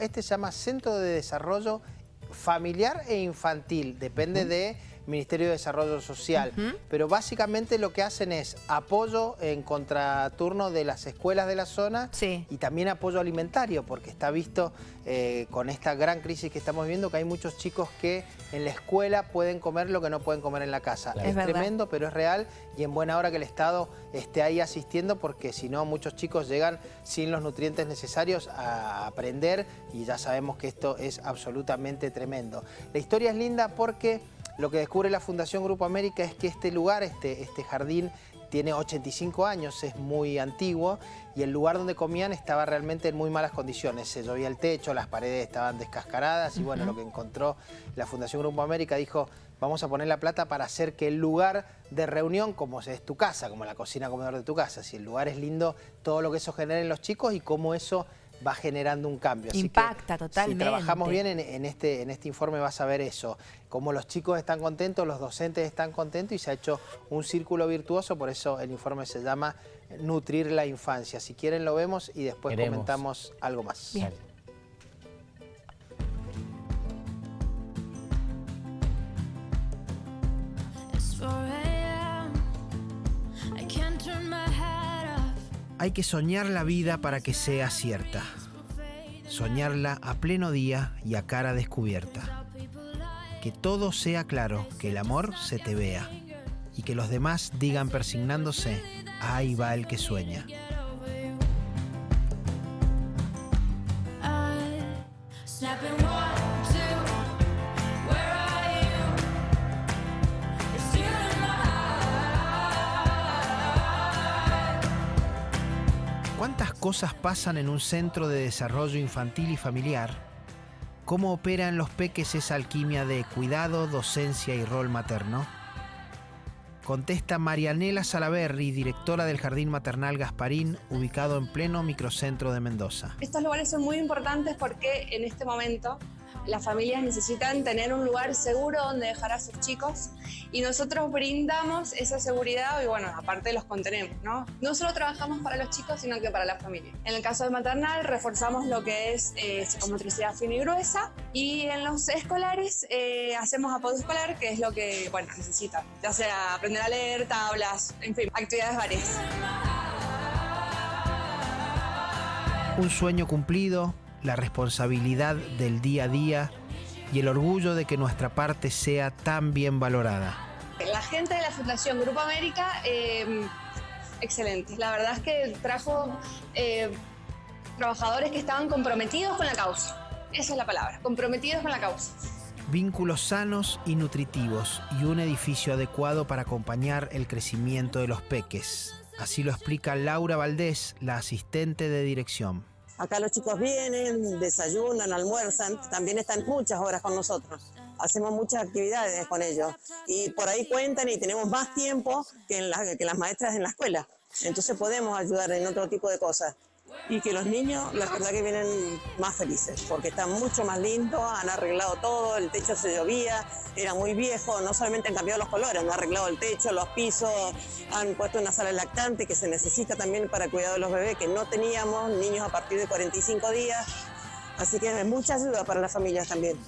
Este se llama Centro de Desarrollo Familiar e Infantil, depende de Ministerio de Desarrollo Social. Pero básicamente lo que hacen es apoyo en contraturno de las escuelas de la zona y también apoyo alimentario, porque está visto eh, con esta gran crisis que estamos viviendo que hay muchos chicos que en la escuela pueden comer lo que no pueden comer en la casa. Es, tremendo, pero es real y en buena hora que el Estado esté ahí asistiendo porque si no muchos chicos llegan sin los nutrientes necesarios a aprender y ya sabemos que esto es absolutamente tremendo. La historia es linda porque lo que descubre la Fundación Grupo América es que este lugar, este, este jardín, tiene 85 años, es muy antiguo y el lugar donde comían estaba realmente en muy malas condiciones. Se llovía el techo, las paredes estaban descascaradas y bueno, lo que encontró la Fundación Grupo América dijo vamos a poner la plata para hacer que el lugar de reunión, como es tu casa, como la cocina comedor de tu casa, si el lugar es lindo, todo lo que eso genera en los chicos y cómo eso va generando un cambio. Impacta totalmente. Si trabajamos bien en, este, en este informe vas a ver eso, cómo los chicos están contentos, los docentes están contentos y se ha hecho un círculo virtuoso, por eso el informe se llama Nutrir la Infancia. Si quieren lo vemos y después comentamos algo más. Bien. Hay que soñar la vida para que sea cierta. Soñarla a pleno día y a cara descubierta. Que todo sea claro, que el amor se te vea. Y que los demás digan persignándose, ahí va el que sueña. ¿Cuántas cosas pasan en un centro de desarrollo infantil y familiar? ¿Cómo opera en los peques esa alquimia de cuidado, docencia y rol materno? Contesta Marianela Salaberri, directora del Jardín Maternal Gasparín, ubicado en pleno microcentro de Mendoza. Estos lugares son muy importantes porque en este momento las familias necesitan tener un lugar seguro donde dejar a sus chicos y nosotros brindamos esa seguridad y bueno, aparte los contenemos, ¿no? No solo trabajamos para los chicos, sino que para la familia. En el caso de maternal reforzamos lo que es eh, psicomotricidad fina y gruesa y en los escolares eh, hacemos apoyo escolar, que es lo que, bueno, necesitan, ya sea aprender a leer, tablas, en fin, actividades varias. Un sueño cumplido, la responsabilidad del día a día y el orgullo de que nuestra parte sea tan bien valorada. La gente de la Fundación Grupo América, eh, excelente. La verdad es que trajo eh, trabajadores que estaban comprometidos con la causa. Esa es la palabra, comprometidos con la causa. Vínculos sanos y nutritivos y un edificio adecuado para acompañar el crecimiento de los peques. Así lo explica Laura Valdés, la asistente de dirección. Acá los chicos vienen, desayunan, almuerzan, también están muchas horas con nosotros. Hacemos muchas actividades con ellos y por ahí cuentan y tenemos más tiempo que, que las maestras en la escuela. Entonces podemos ayudar en otro tipo de cosas y que los niños, la verdad que vienen más felices, porque está mucho más lindo, han arreglado todo, el techo se llovía, era muy viejo, no solamente han cambiado los colores, han arreglado el techo, los pisos, han puesto una sala lactante que se necesita también para el cuidado de los bebés, que no teníamos, niños a partir de 45 días, así que es mucha ayuda para las familias también.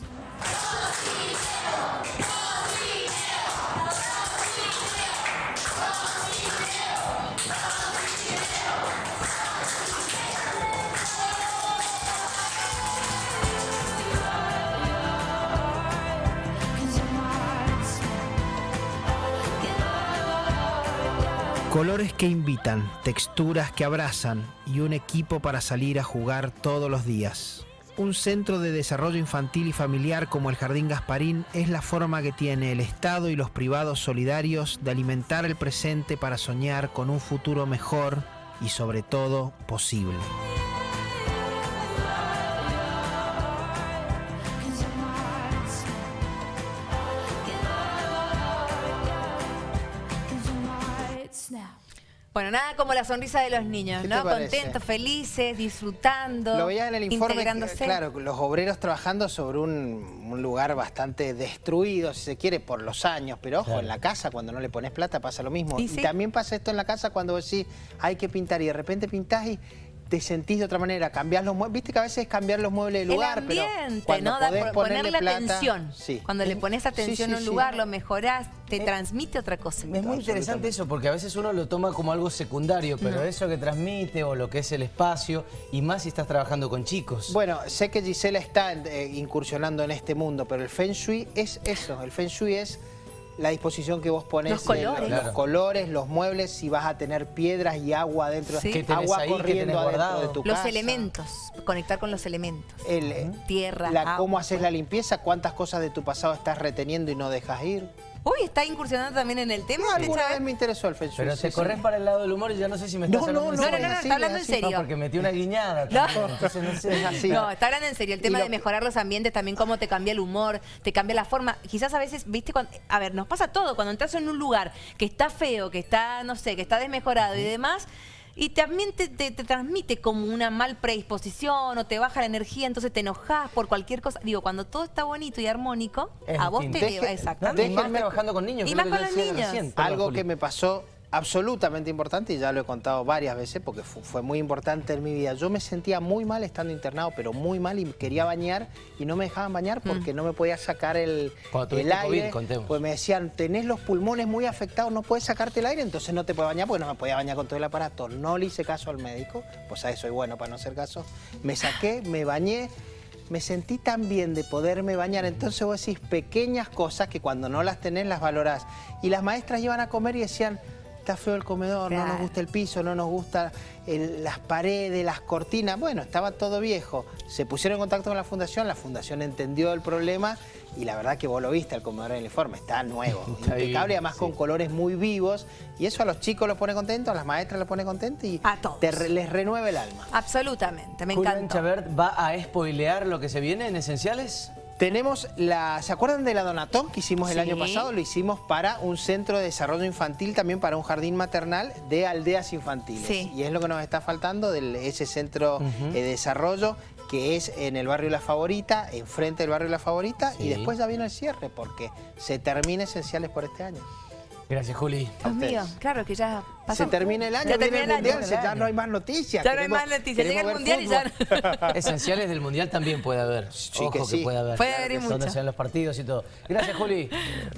Colores que invitan, texturas que abrazan y un equipo para salir a jugar todos los días. Un centro de desarrollo infantil y familiar como el Jardín Gasparín es la forma que tiene el Estado y los privados solidarios de alimentar el presente para soñar con un futuro mejor y sobre todo posible. Bueno, nada como la sonrisa de los niños, ¿no? Contentos, felices, disfrutando, Lo veía en el informe, claro, los obreros trabajando sobre un, lugar bastante destruido, si se quiere, por los años, pero ojo, en la casa cuando no le pones plata pasa lo mismo. Y, también pasa esto en la casa cuando decís hay que pintar y de repente pintás y te sentís de otra manera, cambiás los muebles, viste que a veces es cambiar los muebles de lugar, el ambiente, pero cuando ¿no? Da podés ponerle ponerle plata, atención. sí. Cuando le pones atención sí, a un sí. lugar, lo mejorás, te Eh, transmite otra cosa. Es muy interesante eso, porque a veces uno lo toma como algo secundario, pero eso que transmite o lo que es el espacio, y más si estás trabajando con chicos. Bueno, sé que Gisela está eh, incursionando en este mundo, pero el Feng Shui es eso. El Feng Shui es la disposición que vos pones. Los de colores. los Claro. colores, los muebles, si vas a tener piedras y agua dentro. Sí. ¿Qué tenés agua corriendo adentro guardado? de tu Los casa. elementos, conectar con los elementos. El, eh, Tierra, la, agua, cómo haces la limpieza, cuántas cosas de tu pasado estás reteniendo y no dejas ir. Uy, está incursionando también en el tema. No, alguna vez me interesó el Feng Shui. Pero sí, te sí. corres para el lado del humor y ya no sé si me estás No, hablando no, en no, No, no, está hablando en serio. No, porque metí una guiñada. No. también, entonces no sé. Es así. No, está hablando en serio. El tema de mejorar los ambientes, también cómo te cambia el humor, te cambia la forma. Quizás a veces, viste, cuando, a ver, nos pasa todo. Cuando entras en un lugar que está feo, que está, no sé, que está desmejorado y demás, y también te, te- te transmite como una mal predisposición o te baja la energía, entonces te enojas por cualquier cosa. Digo, cuando todo está bonito y armónico, Es a vos te distinto. Deje- No, Exactamente. y más Déjenme- trabajando con niños. Y más con los niños. recién. Algo Juli. que me pasó absolutamente importante y ya lo he contado varias veces porque fu- fue muy importante en mi vida. Yo me sentía muy mal estando internado, pero muy mal y quería bañar y no me dejaban bañar porque no me podía sacar el, el COVID, aire. contemos. Pues me decían, tenés los pulmones muy afectados, no puedes sacarte el aire, entonces no te puedes bañar porque no me podía bañar con todo el aparato. No le hice caso al médico, pues a eso soy bueno para no hacer caso. Me saqué, me bañé. Me sentí tan bien de poderme bañar. Entonces vos decís pequeñas cosas que cuando no las tenés las valorás. Y las maestras iban a comer y decían, está feo el comedor, no nos gusta el piso, no nos gusta el- las paredes, las cortinas. Bueno, estaba todo viejo. Se pusieron en contacto con la fundación, la fundación entendió el problema y la verdad que vos lo viste, el comedor en el informe, está nuevo, Está impecable, divino, además sí. con colores muy vivos. Y eso a los chicos los pone contentos, a las maestras los pone contentos y A todos. te re- les renueva el alma. Absolutamente, me Julián encantó. Chabert va a spoilear lo que se viene en Esenciales. Tenemos la, ¿se acuerdan de la Donatón que hicimos el Sí. año pasado? Lo hicimos para un centro de desarrollo infantil, también para un jardín maternal de aldeas infantiles. Sí. Y es lo que nos está faltando de ese centro eh, de desarrollo que es en el barrio La Favorita, enfrente del barrio La Favorita, Sí. y después ya viene el cierre porque se termina Esenciales por este año. Gracias, Juli. Dios mío, claro que ya Se pasó. termina el año, Ya viene termina el el mundial, año. se- ya no hay más noticias. Ya no hay más noticias. Llega el mundial y ya fútbol. Esenciales del Mundial también puede haber. Sí, Ojo que sí. puede haber. Puede haber y Donde mucho. sean los partidos y todo. Gracias, Juli.